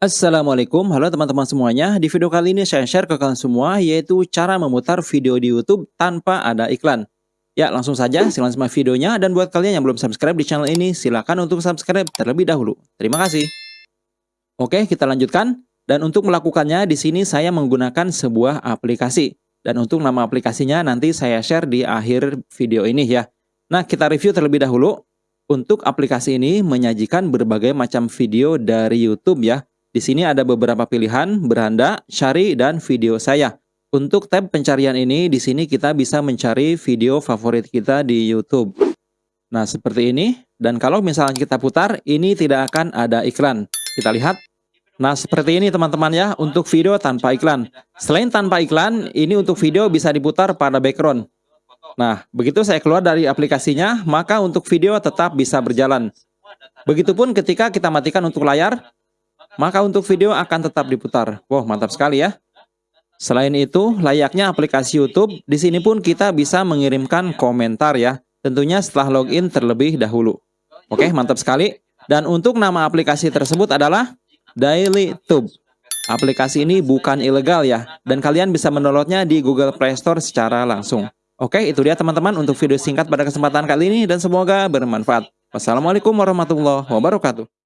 Assalamualaikum, halo teman-teman semuanya. Di video kali ini saya share ke kalian semua yaitu cara memutar video di YouTube tanpa ada iklan. Ya, langsung saja silakan simak videonya dan buat kalian yang belum subscribe di channel ini silakan untuk subscribe terlebih dahulu. Terima kasih. Oke, kita lanjutkan. Dan untuk melakukannya di sini saya menggunakan sebuah aplikasi. Dan untuk nama aplikasinya nanti saya share di akhir video ini ya. Nah, kita review terlebih dahulu. Untuk aplikasi ini menyajikan berbagai macam video dari YouTube ya di sini ada beberapa pilihan, beranda, syari, dan video saya. Untuk tab pencarian ini, di sini kita bisa mencari video favorit kita di YouTube. Nah, seperti ini. Dan kalau misalnya kita putar, ini tidak akan ada iklan. Kita lihat. Nah, seperti ini teman-teman ya, untuk video tanpa iklan. Selain tanpa iklan, ini untuk video bisa diputar pada background. Nah, begitu saya keluar dari aplikasinya, maka untuk video tetap bisa berjalan. Begitupun ketika kita matikan untuk layar, maka untuk video akan tetap diputar. Wow, mantap sekali ya. Selain itu, layaknya aplikasi YouTube, di sini pun kita bisa mengirimkan komentar ya. Tentunya setelah login terlebih dahulu. Oke, mantap sekali. Dan untuk nama aplikasi tersebut adalah Daily Tube. Aplikasi ini bukan ilegal ya, dan kalian bisa mendownloadnya di Google Play Store secara langsung. Oke, itu dia teman-teman untuk video singkat pada kesempatan kali ini, dan semoga bermanfaat. Wassalamualaikum warahmatullahi wabarakatuh.